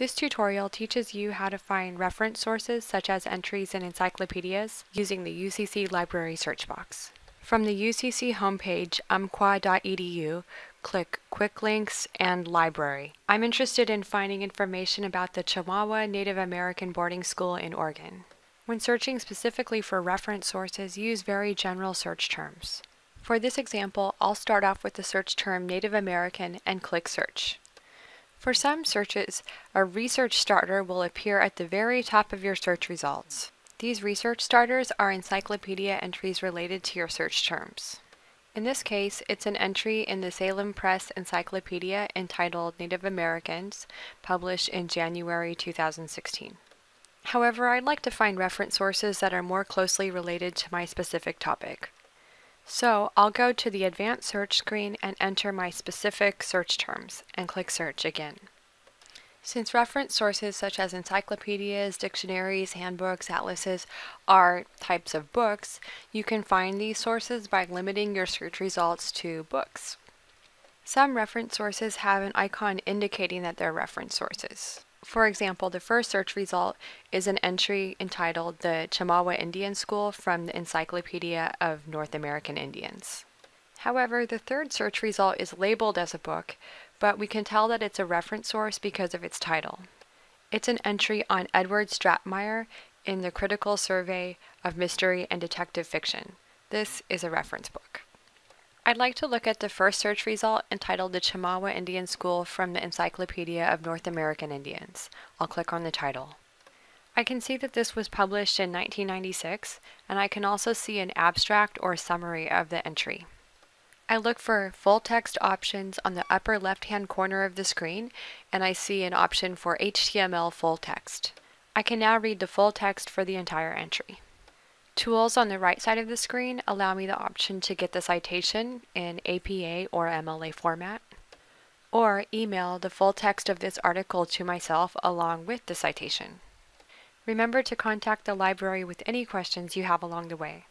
This tutorial teaches you how to find reference sources such as entries in encyclopedias using the UCC Library search box. From the UCC homepage, umpqua.edu, click Quick Links and Library. I'm interested in finding information about the Chemawa Native American Boarding School in Oregon. When searching specifically for reference sources, use very general search terms. For this example, I'll start off with the search term Native American and click Search. For some searches, a research starter will appear at the very top of your search results. These research starters are encyclopedia entries related to your search terms. In this case, it's an entry in the Salem Press Encyclopedia entitled Native Americans, published in January 2016. However, I'd like to find reference sources that are more closely related to my specific topic. So I'll go to the advanced search screen and enter my specific search terms and click search again. Since reference sources such as encyclopedias, dictionaries, handbooks, atlases are types of books, you can find these sources by limiting your search results to books. Some reference sources have an icon indicating that they're reference sources. For example, the first search result is an entry entitled The Chemawa Indian School from the Encyclopedia of North American Indians. However, the third search result is labeled as a book, but we can tell that it's a reference source because of its title. It's an entry on Edward Stratemeyer in the Critical Survey of Mystery and Detective Fiction. This is a reference book. I'd like to look at the first search result entitled The Chemawa Indian School from the Encyclopedia of North American Indians. I'll click on the title. I can see that this was published in 1996, and I can also see an abstract or summary of the entry. I look for full text options on the upper left hand corner of the screen, and I see an option for HTML full text. I can now read the full text for the entire entry. Tools on the right side of the screen allow me the option to get the citation in APA or MLA format, or email the full text of this article to myself along with the citation. Remember to contact the library with any questions you have along the way.